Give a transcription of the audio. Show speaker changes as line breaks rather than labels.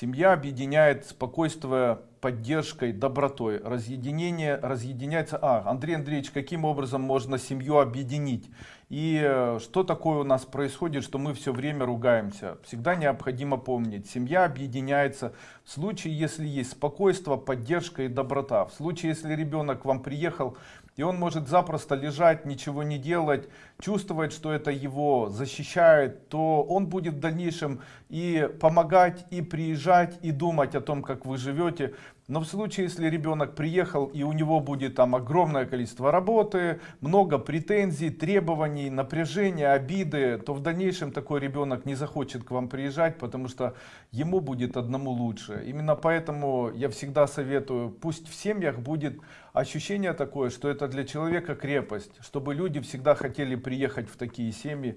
Семья объединяет спокойствие поддержкой, добротой. Разъединение разъединяется. А, Андрей Андреевич, каким образом можно семью объединить? И э, что такое у нас происходит, что мы все время ругаемся? Всегда необходимо помнить, семья объединяется в случае, если есть спокойствие, поддержка и доброта. В случае, если ребенок к вам приехал, и он может запросто лежать, ничего не делать, чувствовать, что это его защищает, то он будет в дальнейшем и помогать, и приезжать, и думать о том, как вы живете. Но в случае, если ребенок приехал и у него будет там огромное количество работы, много претензий, требований, напряжения, обиды, то в дальнейшем такой ребенок не захочет к вам приезжать, потому что ему будет одному лучше. Именно поэтому я всегда советую, пусть в семьях будет ощущение такое, что это для человека крепость, чтобы люди всегда хотели приехать в такие семьи.